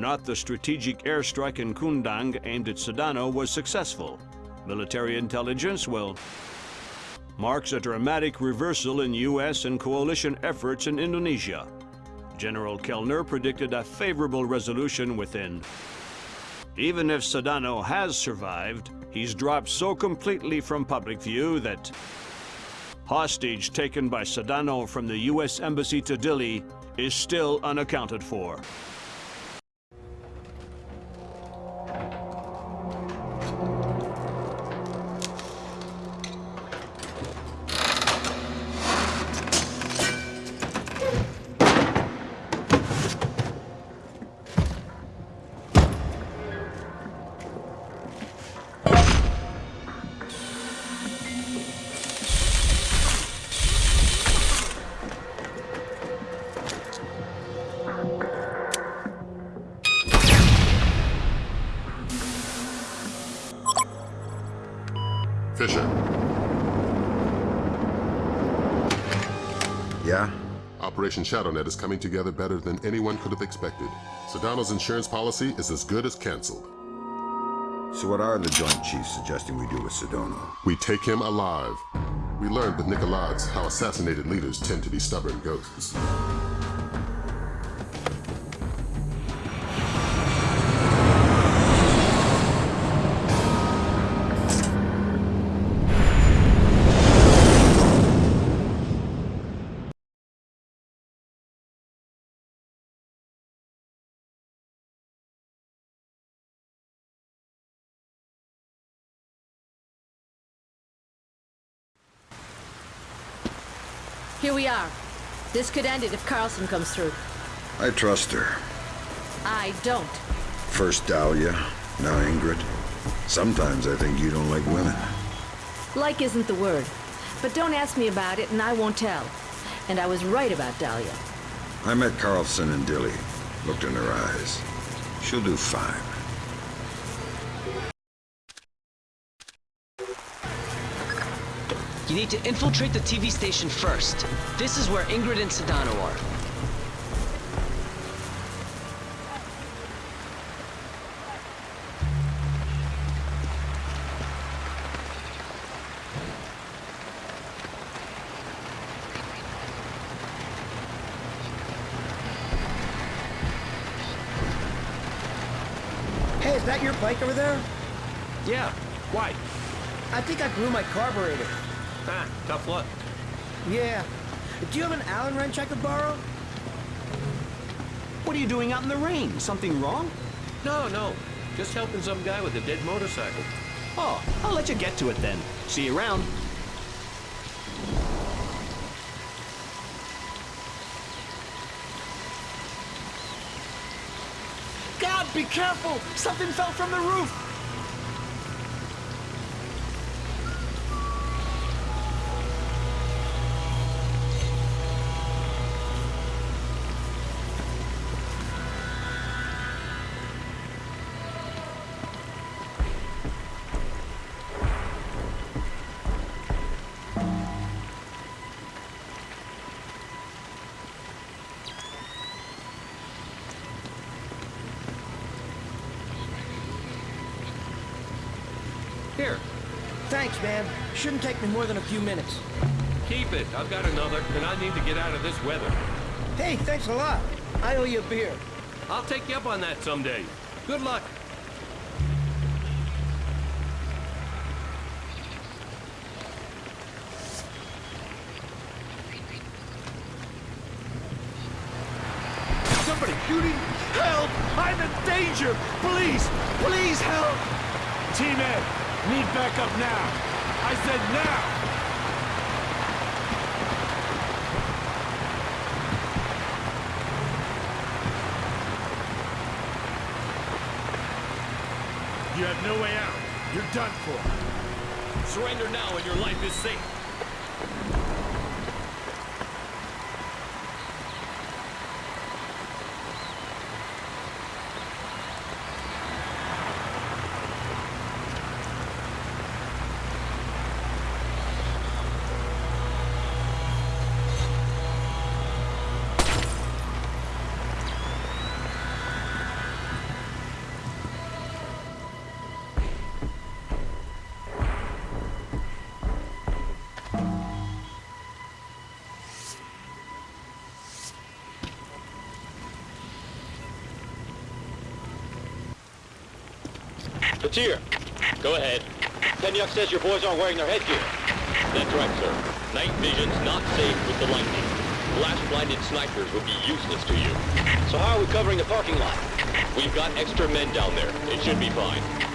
not the strategic airstrike in Kundang aimed at Sedano was successful. Military intelligence, well, marks a dramatic reversal in U.S. and coalition efforts in Indonesia. General Kellner predicted a favorable resolution within. Even if Sedano has survived, he's dropped so completely from public view that hostage taken by Sedano from the U.S. Embassy to Dili is still unaccounted for. Operation ShadowNet is coming together better than anyone could have expected. Sedano's insurance policy is as good as canceled. So what are the Joint Chiefs suggesting we do with Sedano? We take him alive. We learned with Nicolades how assassinated leaders tend to be stubborn ghosts. Here we are. This could end it if Carlson comes through. I trust her. I don't. First Dahlia, now Ingrid. Sometimes I think you don't like women. Like isn't the word. But don't ask me about it and I won't tell. And I was right about Dahlia. I met Carlson and Dili. Looked in her eyes. She'll do fine. You need to infiltrate the TV station first. This is where Ingrid and Sedano are. Hey, is that your bike over there? Yeah, why? I think I blew my carburetor. Ah, tough luck. Yeah. Do you have an Allen wrench I could borrow? What are you doing out in the rain? Something wrong? No, no. Just helping some guy with a dead motorcycle. Oh, I'll let you get to it then. See you around. God, be careful! Something fell from the roof! Thanks, man. Shouldn't take me more than a few minutes. keep it. I've got another, and I need to get out of this weather. Hey, thanks a lot. I owe you a beer. I'll take you up on that someday. Good luck. Somebody shooting! Help! I'm in danger! Please! Please help! Team Ed, need backup now! I said now! You have no way out. You're done for. Surrender now and your life is safe. Go ahead. Penyuk says your boys aren't wearing their headgear. That's right, sir. Night vision's not safe with the lightning. Flash-blinded snipers would be useless to you. So how are we covering the parking lot? We've got extra men down there. It should be fine.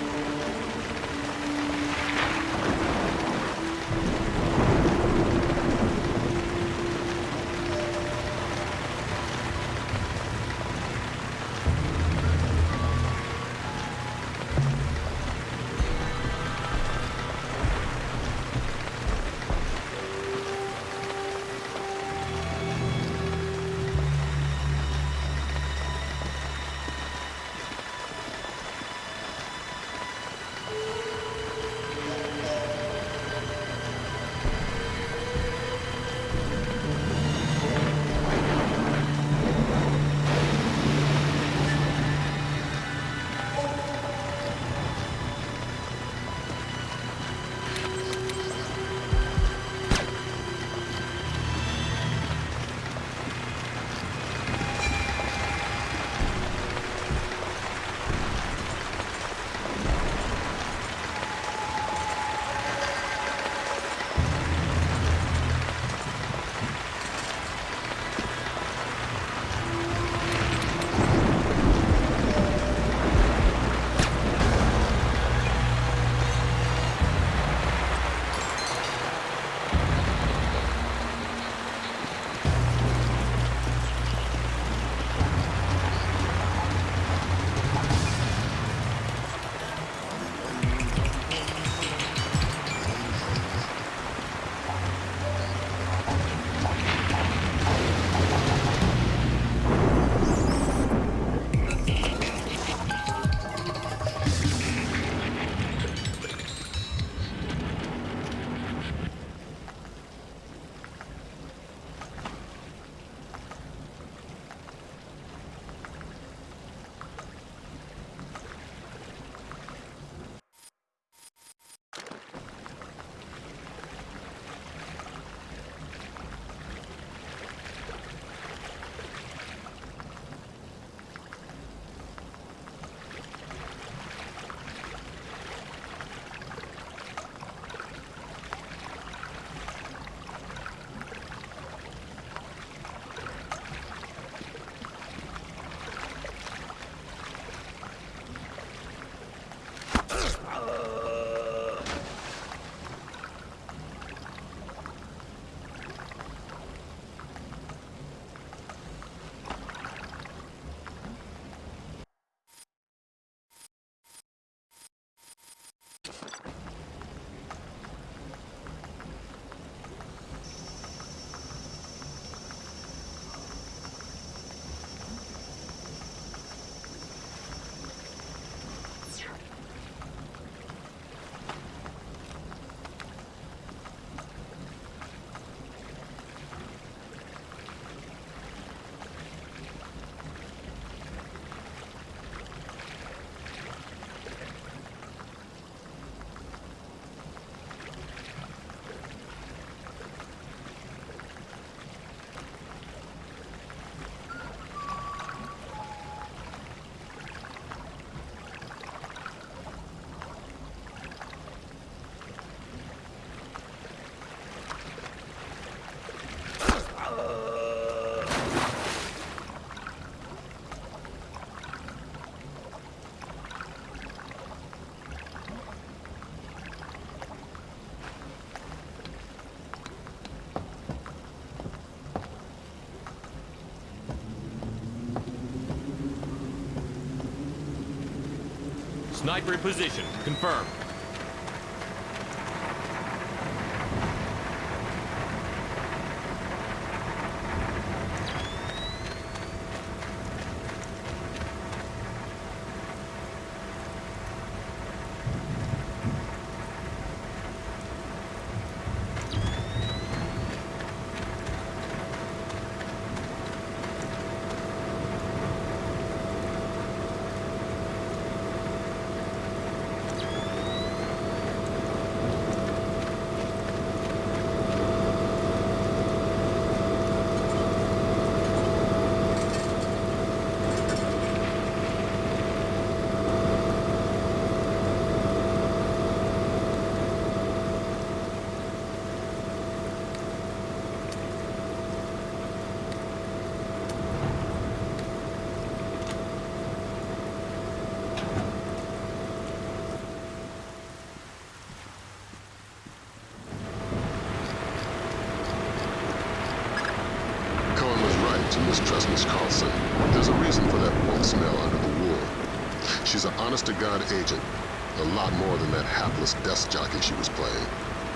Sniper in position. Confirmed. Miss Carlson. There's a reason for that wolf smell under the wool. She's an honest-to-God agent. A lot more than that hapless desk jockey she was playing.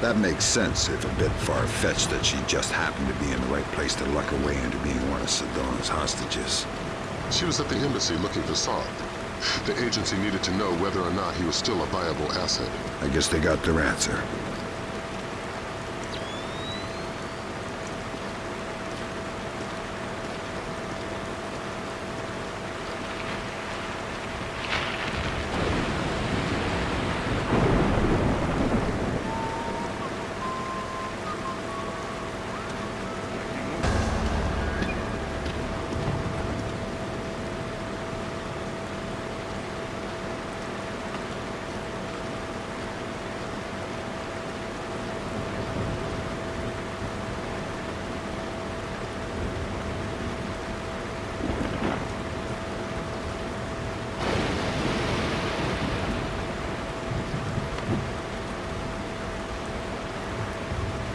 That makes sense, if a bit far-fetched that she just happened to be in the right place to luck her way into being one of Sedano's hostages. She was at the embassy looking for Sark. The agency needed to know whether or not he was still a viable asset. I guess they got their answer.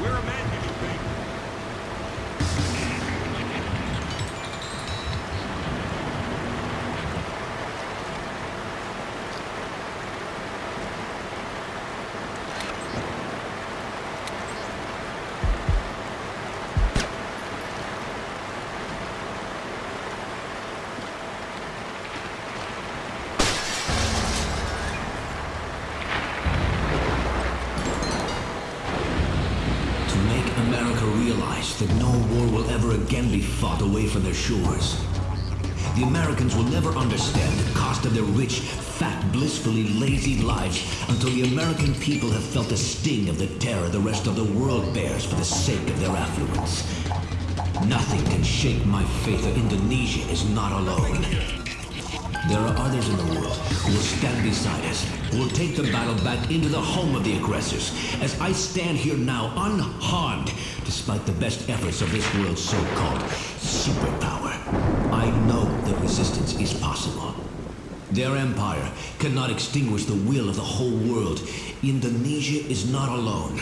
We're a man, do you think? to make America realize that no war will ever again be fought away from their shores. The Americans will never understand the cost of their rich, fat, blissfully lazy lives until the American people have felt the sting of the terror the rest of the world bears for the sake of their affluence. Nothing can shake my faith that Indonesia is not alone. There are others in the world who will stand beside us, who will take the battle back into the home of the aggressors, as I stand here now unharmed, despite the best efforts of this world's so-called superpower. I know that resistance is possible. Their empire cannot extinguish the will of the whole world. Indonesia is not alone.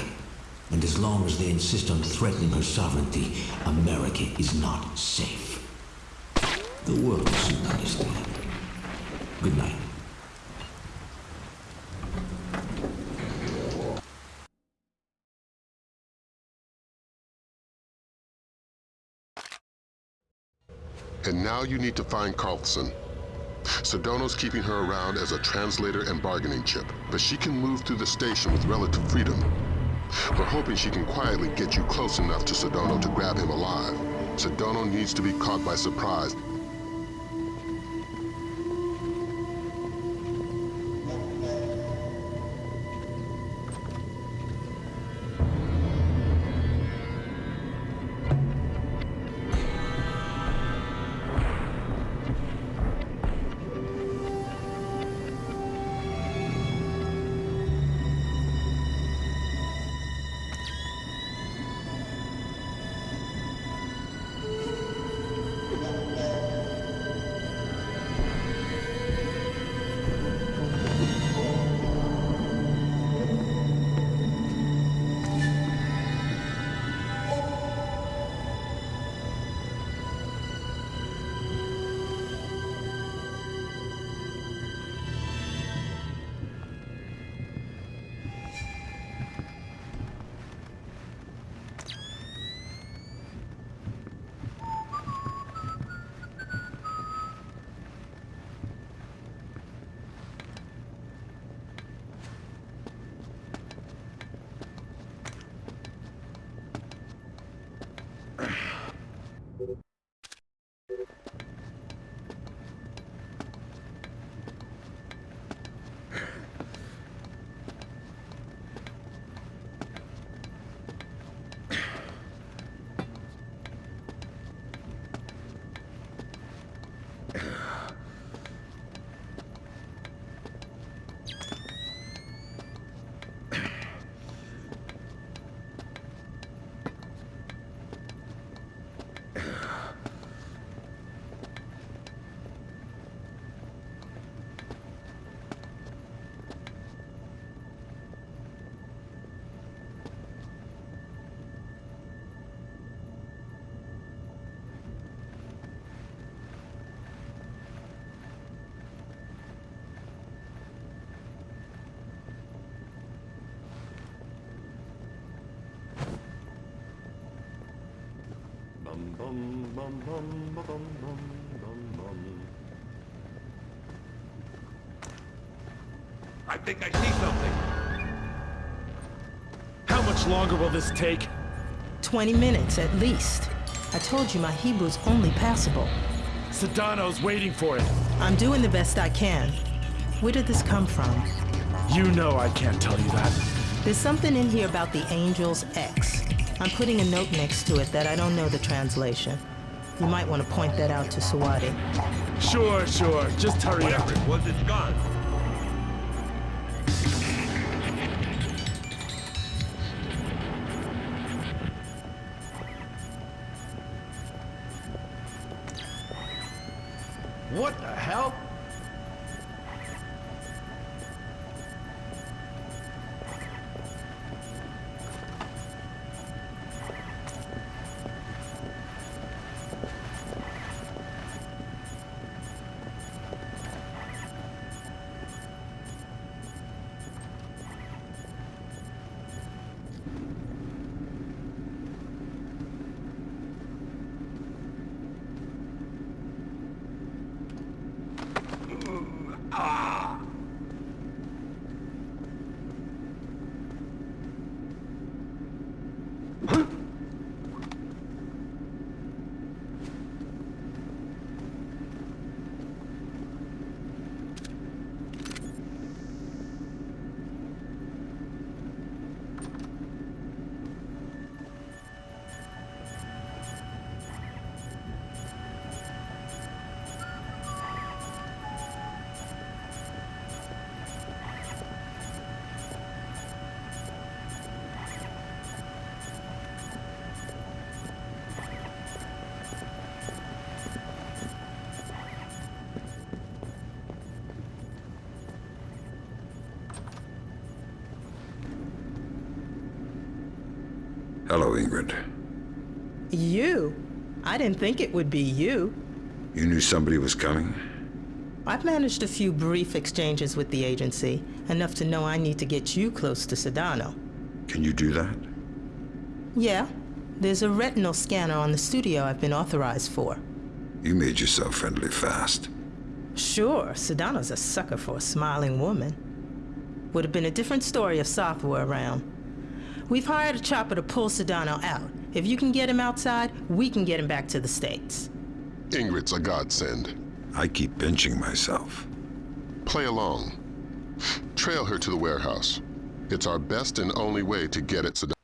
And as long as they insist on threatening her sovereignty, America is not safe. The world will soon understand. Good night. And now you need to find Carlson. Sedano's keeping her around as a translator and bargaining chip, but she can move through the station with relative freedom. We're hoping she can quietly get you close enough to Sedano to grab him alive. Sedano needs to be caught by surprise. I think I see something. How much longer will this take? 20 minutes at least. I told you my Hebrew's only passable. Sedano's waiting for it. I'm doing the best I can. Where did this come from? You know I can't tell you that. There's something in here about the Angel's X. I'm putting a note next to it that I don't know the translation. You might want to point that out to Sawadi. Sure, sure. Just hurry up. Whatever was, it's gone. Hello, Ingrid. You? I didn't think it would be you. You knew somebody was coming? I've managed a few brief exchanges with the agency, enough to know I need to get you close to Sedano. Can you do that? Yeah, there's a retinal scanner on the studio I've been authorized for. You made yourself friendly fast. Sure, Sedano's a sucker for a smiling woman. Would have been a different story if Soth were around. We've hired a chopper to pull Sedano out. If you can get him outside, we can get him back to the States. Ingrid's a godsend. I keep pinching myself. Play along. Trail her to the warehouse. It's our best and only way to get at Sedano.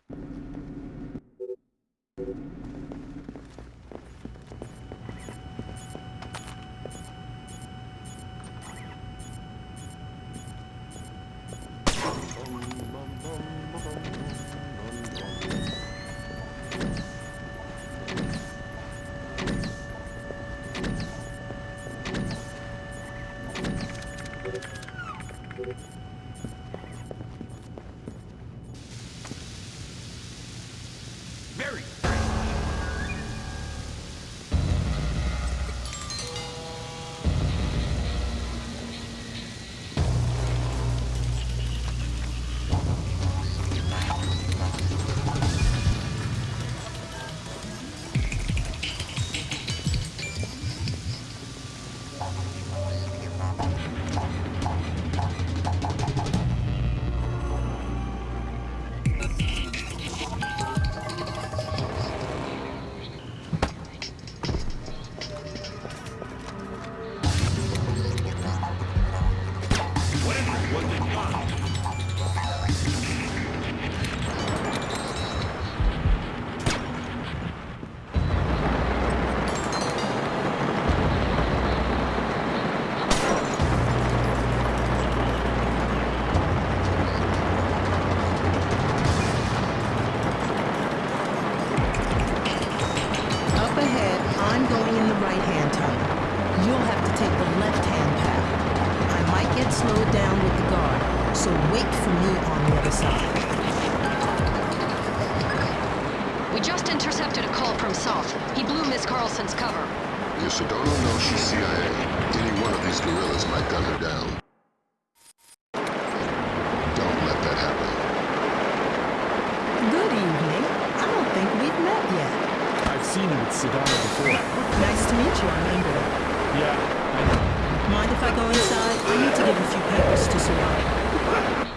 Mind if I go inside? I need to give a few papers to Sarah.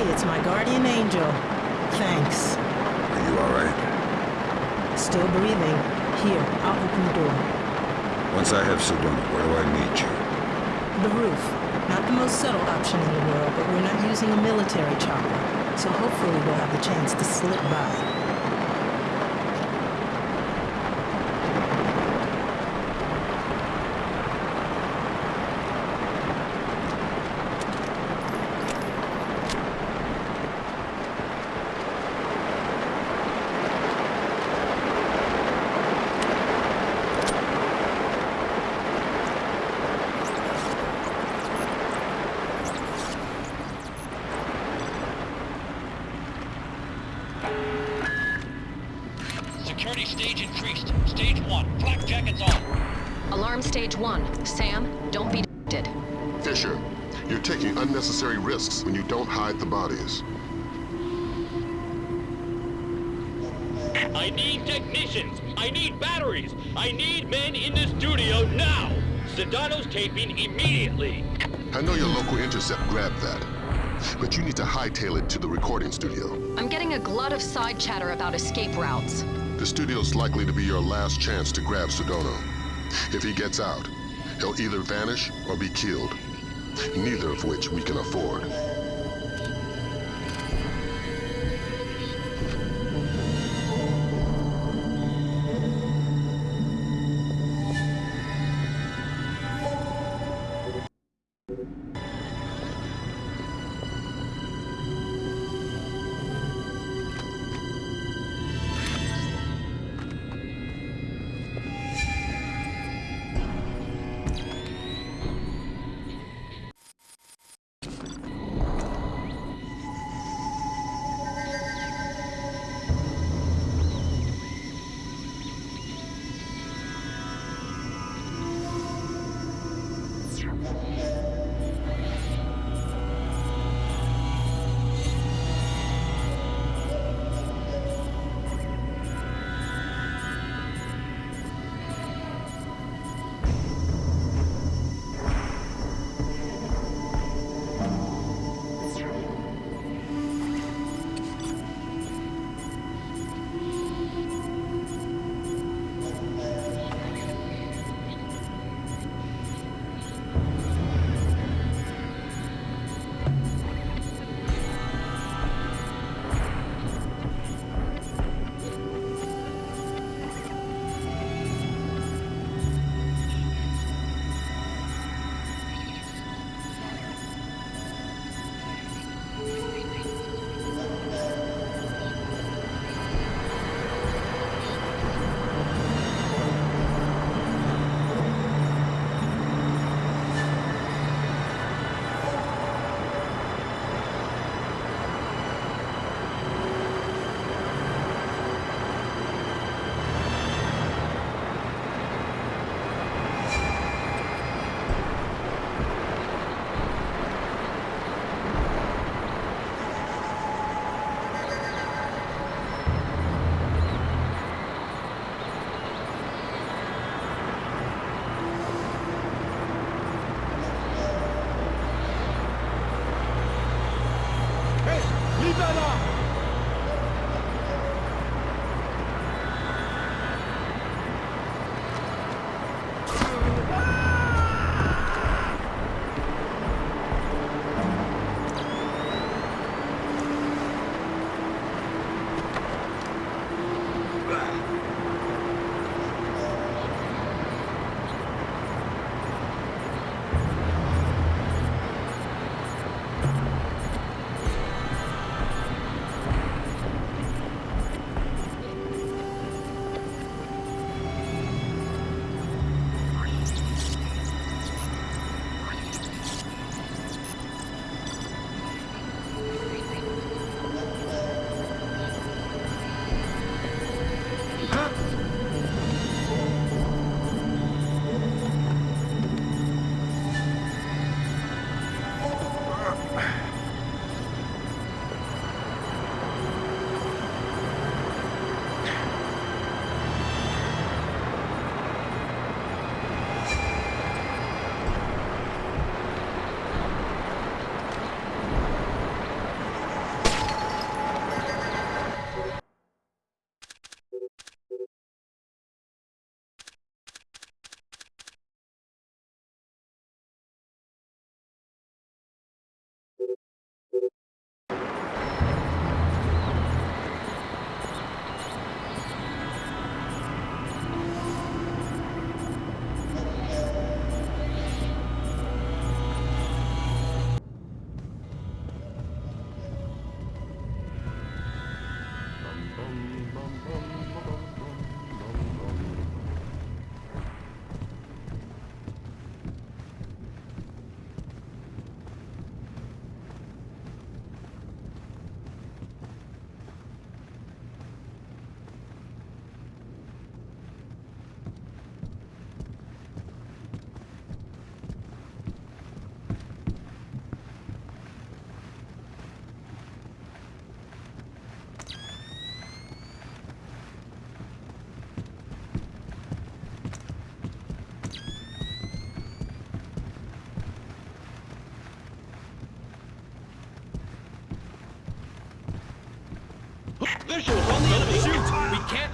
Hey, it's my guardian angel. Thanks. Are you alright? Still breathing. Here, I'll open the door. Once I have Sedano, where do I meet you? The roof. Not the most subtle option in the world, but we're not using a military chopper. So hopefully we'll have the chance to slip by. Sedano's taping immediately. I know your local intercept grabbed that, but you need to hightail it to the recording studio. I'm getting a glut of side chatter about escape routes. The studio's likely to be your last chance to grab Sedano. If he gets out, he'll either vanish or be killed, neither of which we can afford.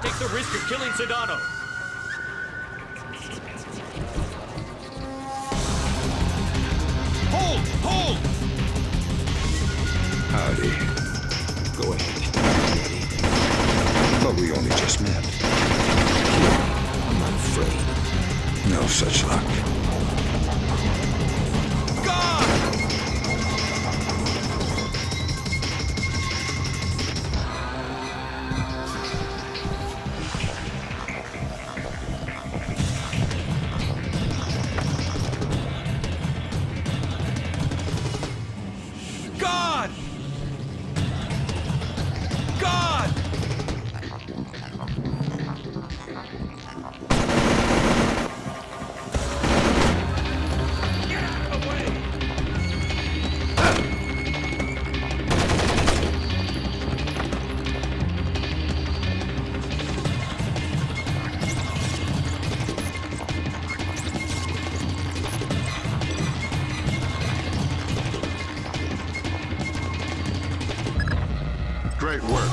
At the risk of killing Sedano.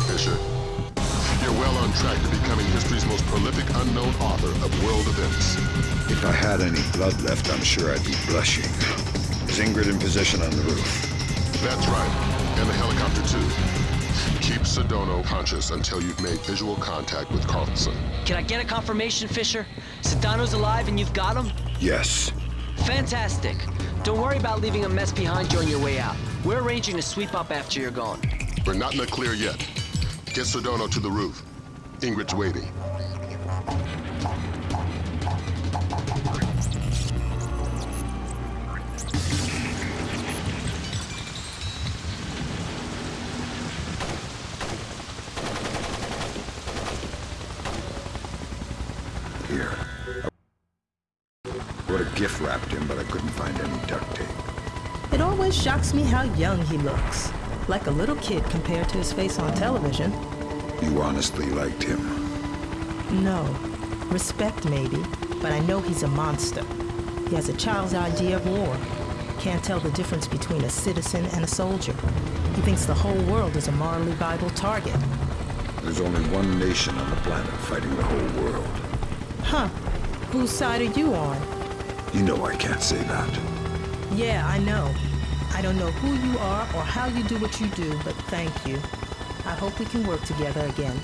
Fisher. You're well on track to becoming history's most prolific unknown author of world events. If I had any blood left, I'm sure I'd be blushing. Is Ingrid in position on the roof? That's right. And the helicopter, too. Keep Sedano conscious until you've made visual contact with Karlsen. Can I get a confirmation, Fisher? Sedano's alive and you've got him? Yes. Fantastic. Don't worry about leaving a mess behind you on your way out. We're arranging to sweep up after you're gone. We're not in the clear yet. Get Sedano to the roof. Ingrid's waiting. Here. What a gift wrapped him, but I couldn't find any duct tape. It always shocks me how young he looks. Like a little kid compared to his face on television. You honestly liked him. No. Respect, maybe, but I know he's a monster. He has a child's idea of war. Can't tell the difference between a citizen and a soldier. He thinks the whole world is a morally viable target. There's only one nation on the planet fighting the whole world. Huh. Whose side are you on? You know I can't say that. Yeah, I know. I don't know who you are or how you do what you do, but thank you. I hope we can work together again.